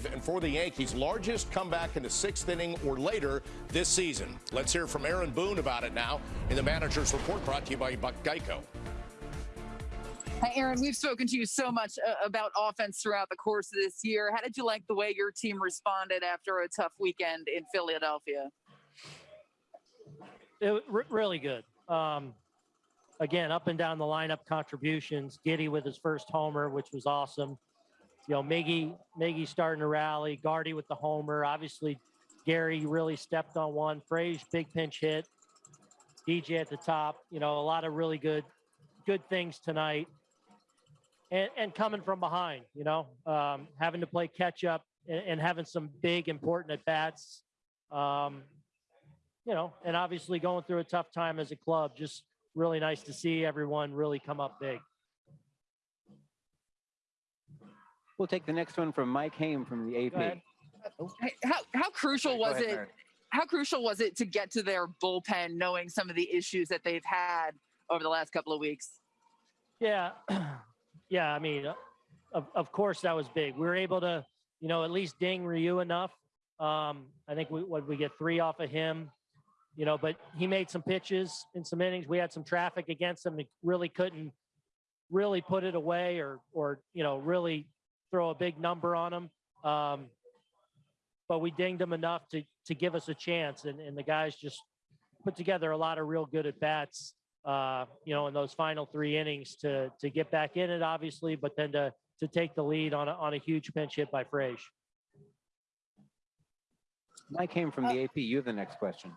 five, and for the Yankees, largest comeback in the sixth inning or later this season. Let's hear from Aaron Boone about it now in the manager's report brought to you by Buck Geico. Hi, Aaron. We've spoken to you so much uh, about offense throughout the course of this year. How did you like the way your team responded after a tough weekend in Philadelphia? It, really good. Um, again, up and down the lineup contributions. Giddy with his first homer, which was awesome. You know, Miggy, Miggy starting to rally. Gardy with the homer. Obviously, Gary really stepped on one. Frage, big pinch hit. DJ at the top. You know, a lot of really good, good things tonight and, and coming from behind, you know, um, having to play catch up and, and, having some big important at bats, um, you know, and obviously going through a tough time as a club. Just really nice to see everyone really come up big. We'll take the next one from Mike Haim from the AP. How, how crucial was ahead, it? Mary. How crucial was it to get to their bullpen, knowing some of the issues that they've had over the last couple of weeks? Yeah, yeah, I mean, uh, of, of course that was big. We were able to, you know, at least ding Ryu enough. Um, I think we what we get three off of him, you know, but he made some pitches in some innings. We had some traffic against him. He really couldn't really put it away or or you know really throw a big number on them. Um, but we dinged them enough to to give us a chance, and, and the guys just put together a lot of real good at bats uh, you know, in those final three innings to to get back in it, obviously, but then to to take the lead on a, on a huge pinch hit by Frage. I came from the AP. You have the next question.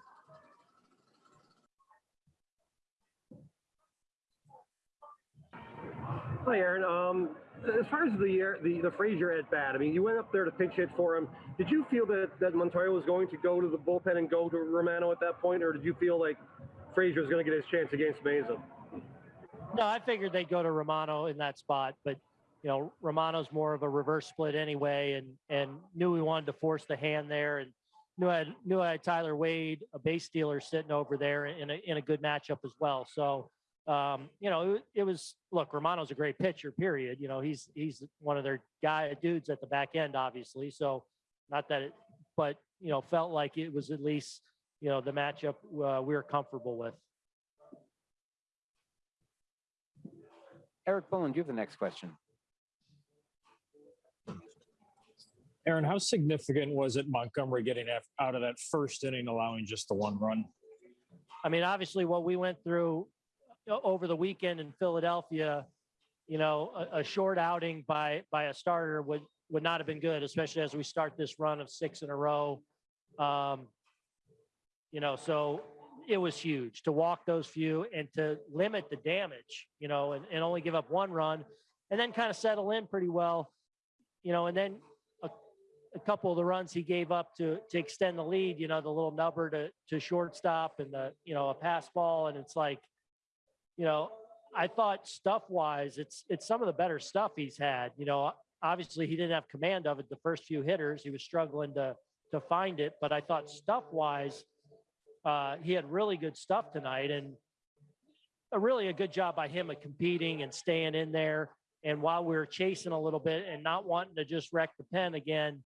Hi, Aaron. Um, Uh, as far as the the the Frazier at bat, I mean, you went up there to pinch hit for him. Did you feel that that Montoyo was going to go to the bullpen and go to Romano at that point, or did you feel like Frazier was going to get his chance against Mayza. No, I figured they'd go to Romano in that spot, but you know, Romano's more of a reverse split anyway, and and knew we wanted to force the hand there, and knew I had, knew I had Tyler Wade, a base stealer, sitting over there in a in a good matchup as well. So, um, you know, it, it, was look, Romano's a great pitcher. Period. You know, he's he's one of their guy dudes at the back end, obviously. So, not that it, but you know, felt like it was at least you know, the matchup uh, we are comfortable with. Erik Boland, you have the next question. Aaron, how significant was it Montgomery getting out of that first inning, allowing just the one run? I mean, obviously, what we went through over the weekend in Philadelphia, you know, a, a, short outing by by a starter would would not have been good, especially as we start this run of six in a row. Um, you know, so it was huge to walk those few and to limit the damage, you know, and, and only give up one run and then kind of settle in pretty well, you know, and then a, a couple of the runs he gave up to to extend the lead, you know, the little number to to shortstop and the, you know, a pass ball. And it's like, you know, I thought stuff wise, it's it's some of the better stuff he's had. You know, obviously he didn't have command of it the first few hitters. He was struggling to to find it, but I thought stuff wise, uh, he had really good stuff tonight and a really a good job by him of competing and staying in there. And while we were chasing a little bit and not wanting to just wreck the pen again,